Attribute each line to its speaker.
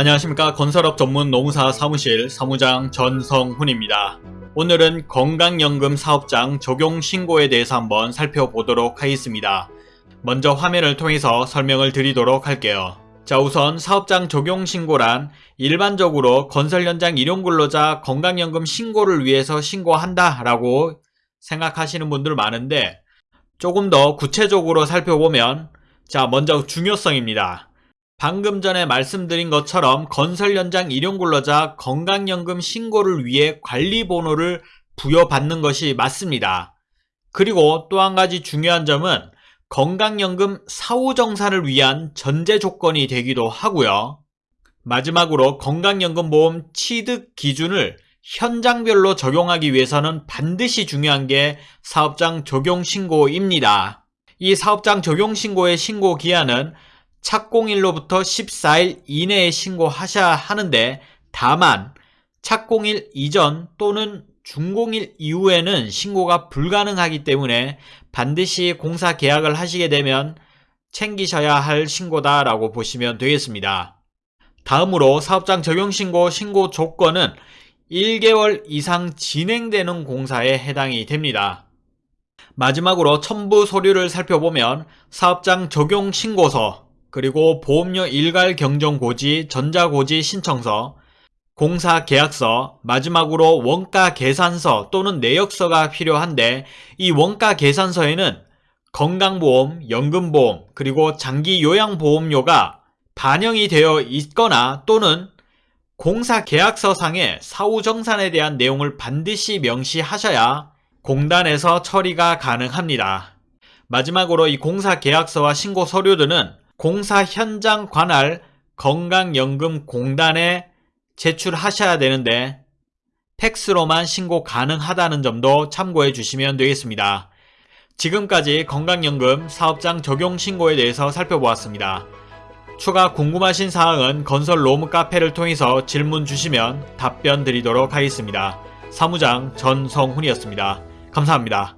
Speaker 1: 안녕하십니까 건설업 전문 노무사 사무실 사무장 전성훈입니다. 오늘은 건강연금 사업장 적용 신고에 대해서 한번 살펴보도록 하겠습니다. 먼저 화면을 통해서 설명을 드리도록 할게요. 자 우선 사업장 적용 신고란 일반적으로 건설 현장 일용근로자 건강연금 신고를 위해서 신고한다 라고 생각하시는 분들 많은데 조금 더 구체적으로 살펴보면 자 먼저 중요성입니다. 방금 전에 말씀드린 것처럼 건설 현장 일용 근로자 건강연금 신고를 위해 관리번호를 부여받는 것이 맞습니다. 그리고 또 한 가지 중요한 점은 건강연금 사후 정산을 위한 전제 조건이 되기도 하고요. 마지막으로 건강연금보험 취득 기준을 현장별로 적용하기 위해서는 반드시 중요한 게 사업장 적용 신고입니다. 이 사업장 적용 신고의 신고 기한은 착공일로부터 14일 이내에 신고하셔야 하는데 다만 착공일 이전 또는 준공일 이후에는 신고가 불가능하기 때문에 반드시 공사 계약을 하시게 되면 챙기셔야 할 신고다라고 보시면 되겠습니다. 다음으로 사업장 적용신고 신고 조건은 1개월 이상 진행되는 공사에 해당이 됩니다. 마지막으로 첨부 서류를 살펴보면 사업장 적용 신고서 그리고 보험료 일괄 경정 고지, 전자고지 신청서, 공사 계약서, 마지막으로 원가 계산서 또는 내역서가 필요한데 이 원가 계산서에는 건강보험, 연금보험, 그리고 장기 요양보험료가 반영이 되어 있거나 또는 공사 계약서상의 사후 정산에 대한 내용을 반드시 명시하셔야 공단에서 처리가 가능합니다. 마지막으로 이 공사 계약서와 신고 서류들은 공사 현장 관할 건강연금공단에 제출하셔야 되는데 팩스로만 신고 가능하다는 점도 참고해 주시면 되겠습니다. 지금까지 건강연금 사업장 적용 신고에 대해서 살펴보았습니다. 추가 궁금하신 사항은 건설 로무 카페를 통해서 질문 주시면 답변 드리도록 하겠습니다. 사무장 전성훈이었습니다. 감사합니다.